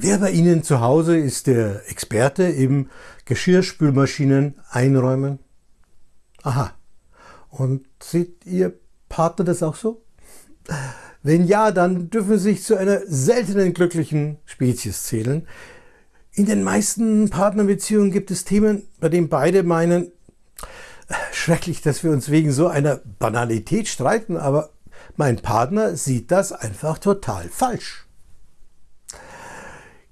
Wer bei Ihnen zu Hause ist der Experte im Geschirrspülmaschinen einräumen? Aha. Und sieht Ihr Partner das auch so? Wenn ja, dann dürfen Sie sich zu einer seltenen glücklichen Spezies zählen. In den meisten Partnerbeziehungen gibt es Themen, bei denen beide meinen, schrecklich, dass wir uns wegen so einer Banalität streiten, aber mein Partner sieht das einfach total falsch.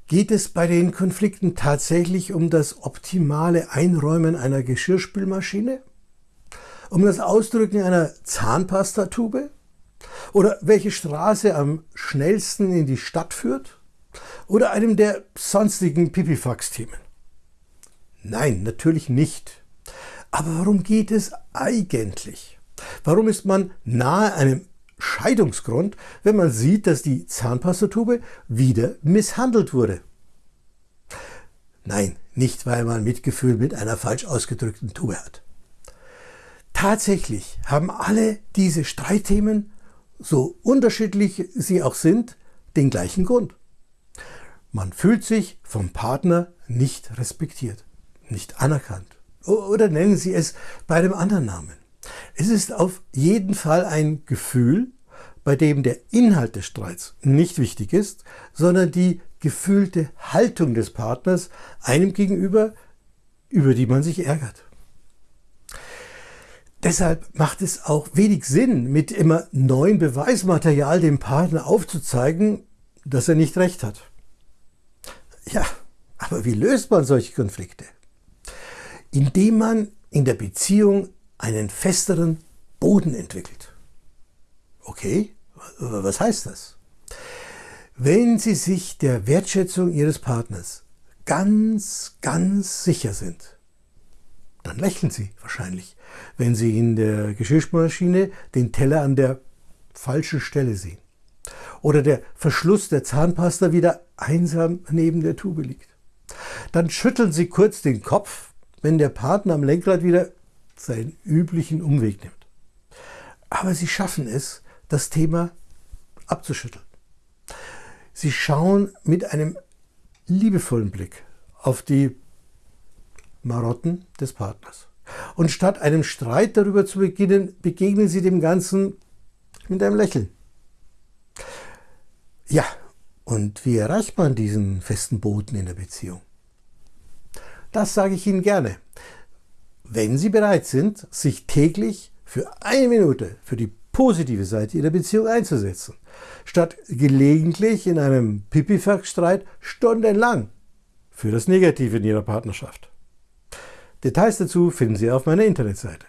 Geht es bei den Konflikten tatsächlich um das optimale Einräumen einer Geschirrspülmaschine? Um das Ausdrücken einer Zahnpastatube? Oder welche Straße am schnellsten in die Stadt führt? Oder einem der sonstigen Pipifax-Themen? Nein, natürlich nicht. Aber worum geht es eigentlich? Warum ist man nahe einem Scheidungsgrund, wenn man sieht, dass die Zahnpastatube wieder misshandelt wurde. Nein, nicht weil man Mitgefühl mit einer falsch ausgedrückten Tube hat. Tatsächlich haben alle diese Streitthemen, so unterschiedlich sie auch sind, den gleichen Grund. Man fühlt sich vom Partner nicht respektiert, nicht anerkannt. Oder nennen Sie es bei einem anderen Namen. Es ist auf jeden Fall ein Gefühl, bei dem der Inhalt des Streits nicht wichtig ist, sondern die gefühlte Haltung des Partners einem gegenüber, über die man sich ärgert. Deshalb macht es auch wenig Sinn, mit immer neuem Beweismaterial dem Partner aufzuzeigen, dass er nicht recht hat. Ja, aber wie löst man solche Konflikte? Indem man in der Beziehung einen festeren Boden entwickelt. Okay, was heißt das? Wenn Sie sich der Wertschätzung Ihres Partners ganz, ganz sicher sind, dann lächeln Sie wahrscheinlich, wenn Sie in der Geschirrspülmaschine den Teller an der falschen Stelle sehen oder der Verschluss der Zahnpasta wieder einsam neben der Tube liegt. Dann schütteln Sie kurz den Kopf, wenn der Partner am Lenkrad wieder seinen üblichen Umweg nimmt. Aber sie schaffen es, das Thema abzuschütteln. Sie schauen mit einem liebevollen Blick auf die Marotten des Partners. Und statt einem Streit darüber zu beginnen, begegnen sie dem Ganzen mit einem Lächeln. Ja, und wie erreicht man diesen festen Boden in der Beziehung? Das sage ich Ihnen gerne wenn Sie bereit sind, sich täglich für eine Minute für die positive Seite Ihrer Beziehung einzusetzen, statt gelegentlich in einem Pipifax-Streit stundenlang für das Negative in Ihrer Partnerschaft. Details dazu finden Sie auf meiner Internetseite.